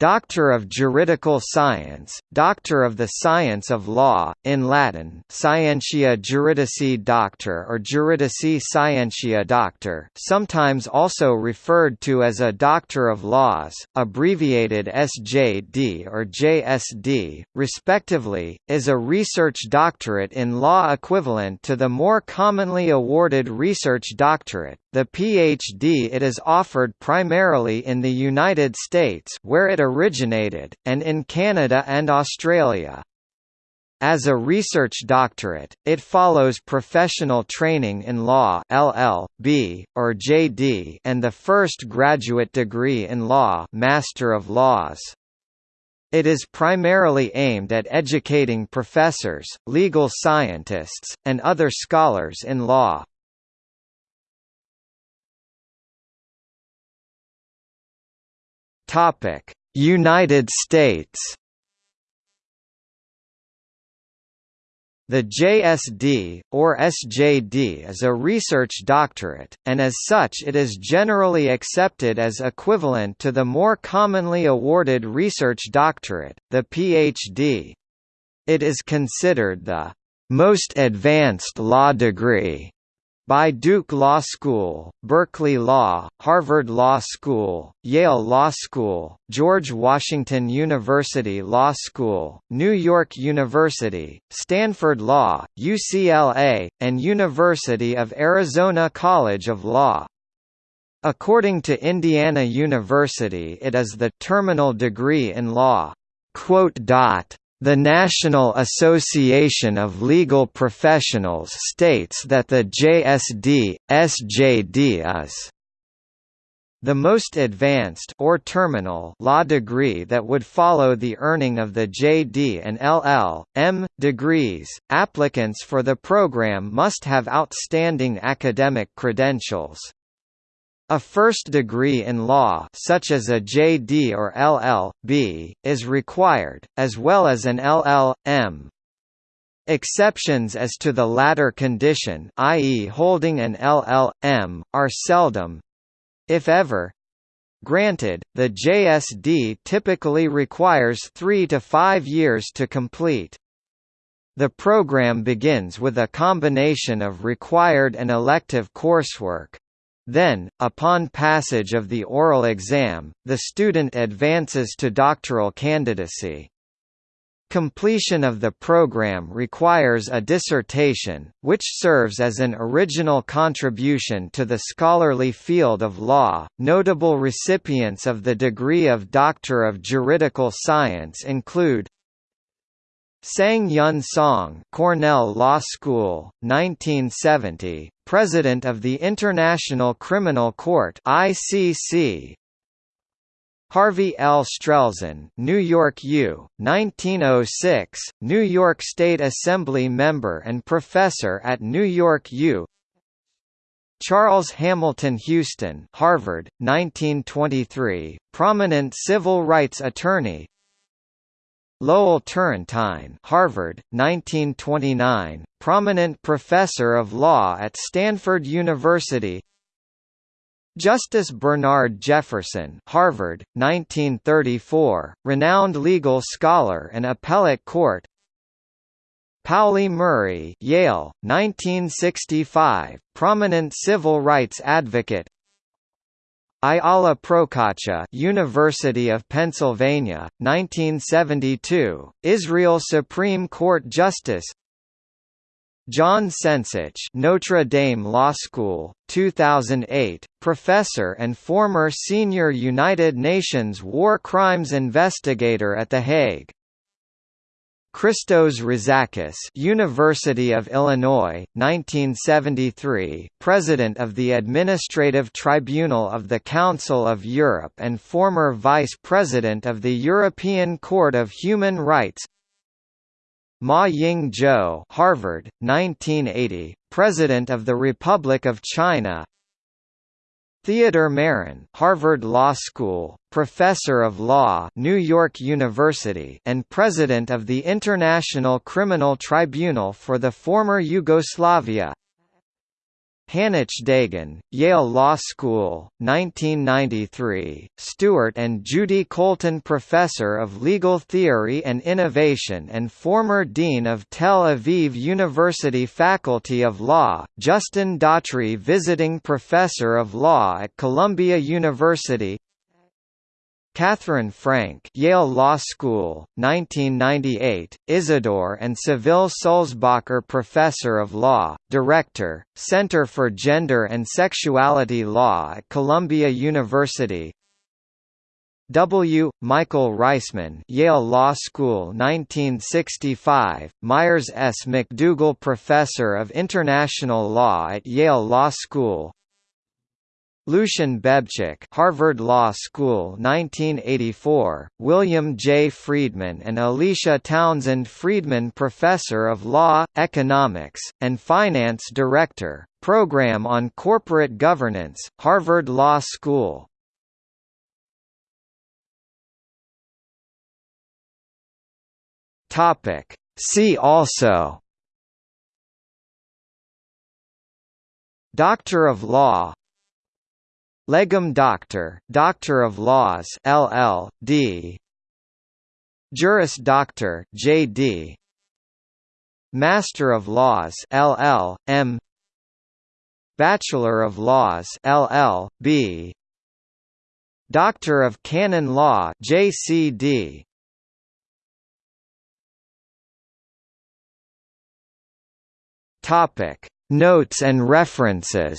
Doctor of Juridical Science, Doctor of the Science of Law, in Latin Scientia Juridici Doctor or Juridici Scientia Doctor sometimes also referred to as a Doctor of Laws, abbreviated SJD or JSD, respectively, is a research doctorate in law equivalent to the more commonly awarded research doctorate, the PhD it is offered primarily in the United States where it originated, and in Canada and Australia. As a research doctorate, it follows professional training in law LL.B. or JD and the first graduate degree in law Master of Laws. It is primarily aimed at educating professors, legal scientists, and other scholars in law. Topic: United States. The JSD, or SJD is a research doctorate, and as such it is generally accepted as equivalent to the more commonly awarded research doctorate, the PhD. It is considered the most advanced law degree by Duke Law School, Berkeley Law, Harvard Law School, Yale Law School, George Washington University Law School, New York University, Stanford Law, UCLA, and University of Arizona College of Law. According to Indiana University it is the terminal degree in law. The National Association of Legal Professionals states that the JSD, SJD is the most advanced or terminal law degree that would follow the earning of the JD and LL.M. degrees. Applicants for the program must have outstanding academic credentials. A first degree in law such as a JD or LL.B. is required, as well as an LL.M. Exceptions as to the latter condition i.e. holding an LL.M., are seldom if ever, Granted, the JSD typically requires three to five years to complete. The program begins with a combination of required and elective coursework, then, upon passage of the oral exam, the student advances to doctoral candidacy. Completion of the program requires a dissertation, which serves as an original contribution to the scholarly field of law. Notable recipients of the degree of Doctor of Juridical Science include Sang-Hyun Song, Cornell Law School, 1970, President of the International Criminal Court (ICC). Harvey L. Strelzin, New York U, 1906, New York State Assembly member and professor at New York U. Charles Hamilton Houston, Harvard, 1923, prominent civil rights attorney, Lowell Turrentine Harvard, 1929, prominent professor of law at Stanford University. Justice Bernard Jefferson Harvard, 1934, renowned legal scholar and appellate court. Pauli Murray Yale, 1965, prominent civil rights advocate Ayala Procaccia, University of Pennsylvania, 1972, Israel Supreme Court Justice. John Cencich, Notre Dame Law School, 2008, professor and former senior United Nations war crimes investigator at The Hague. Christos Rozakis University of Illinois, 1973, President of the Administrative Tribunal of the Council of Europe and former Vice President of the European Court of Human Rights. Ma Ying-jeou Harvard, 1980, President of the Republic of China Theodore Meron, Harvard Law School, Professor of Law, New York University, and President of the International Criminal Tribunal for the former Yugoslavia. Hanoch Dagan, Yale Law School, 1993, Stewart and Judy Colton Professor of Legal Theory and Innovation and former Dean of Tel Aviv University Faculty of Law, Justin D'Atri Visiting Professor of Law at Columbia University Katherine Franke Yale Law School, 1998, Isidore and Seville Sulzbacher Professor of Law, Director, Center for Gender and Sexuality Law at Columbia University W. Michael Reisman Yale Law School 1965, Myres S. McDougal Professor of International Law at Yale Law School Lucian Bebchuk Harvard Law School 1984, William J. Friedman and Alicia Townsend Friedman Professor of Law, Economics, and Finance Director, Program on Corporate Governance, Harvard Law School. Topic: See also Doctor of Law Legum Doctor, Doctor of Laws LL.D. Juris Doctor J.D. Master of Laws LL.M. Bachelor of Laws LL.B. Doctor of Canon Law JCD. Topic Notes and references